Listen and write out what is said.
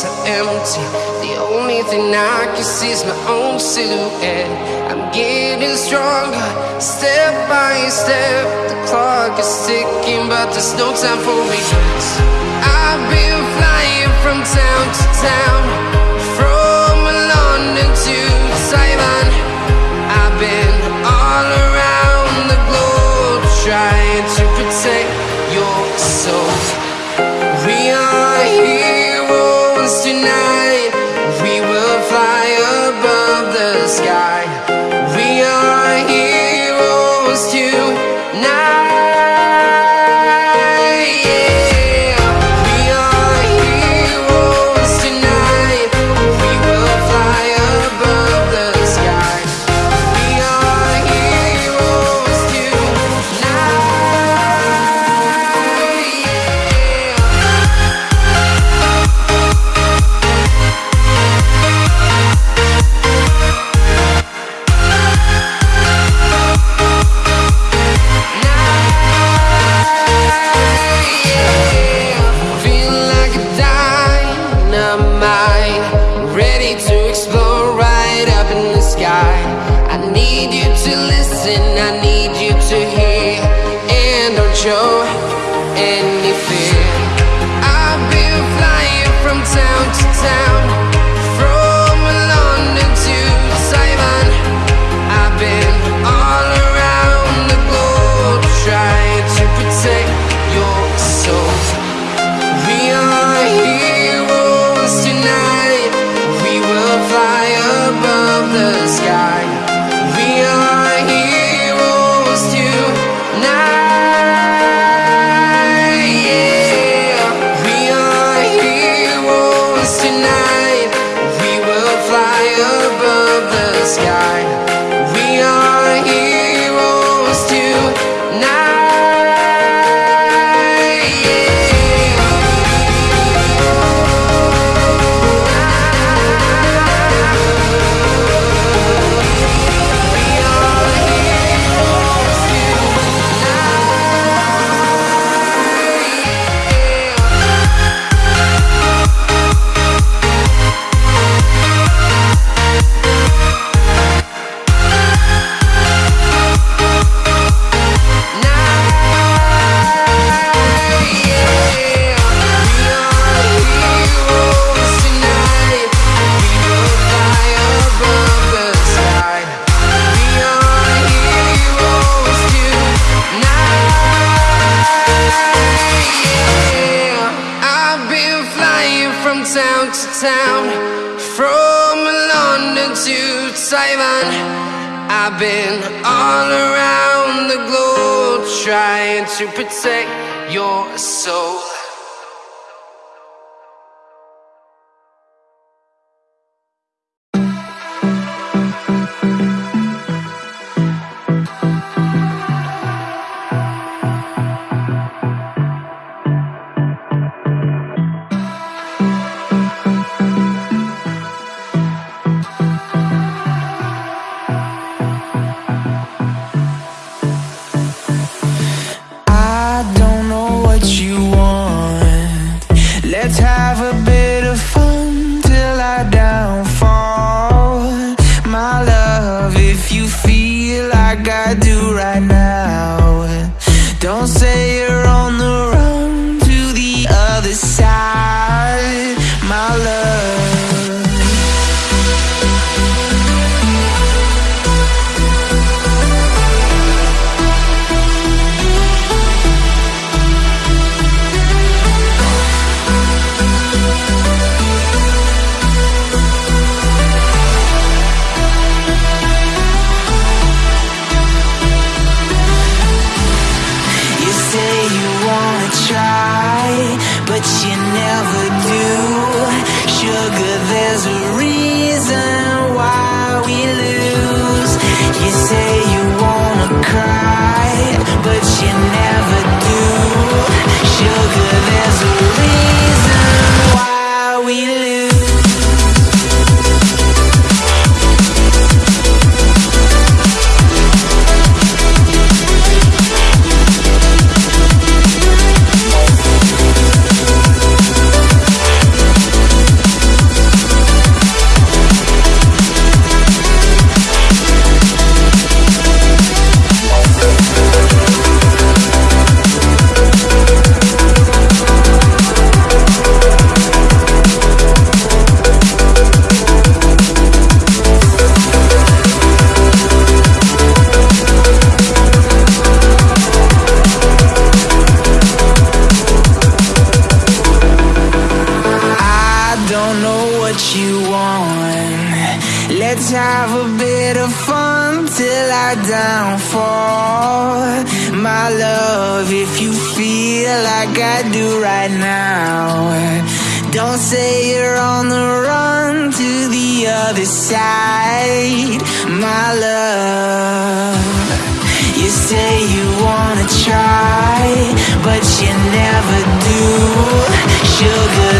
streets empty. The only thing I can see is my own silhouette. I'm getting stronger, step by step. The clock is ticking, but there's no time for regrets. I've been. to explore right up in the sky. I need you to listen, I need you town to town, from London to Taiwan. I've been all around the globe trying to protect your soul. wanna try, but you never do. Sugar, there's a reason why we lose. You say you wanna cry. Bit of fun till I downfall. My love, if you feel like I do right now, don't say you're on the run to the other side. My love, you say you wanna try, but you never do. Sugar,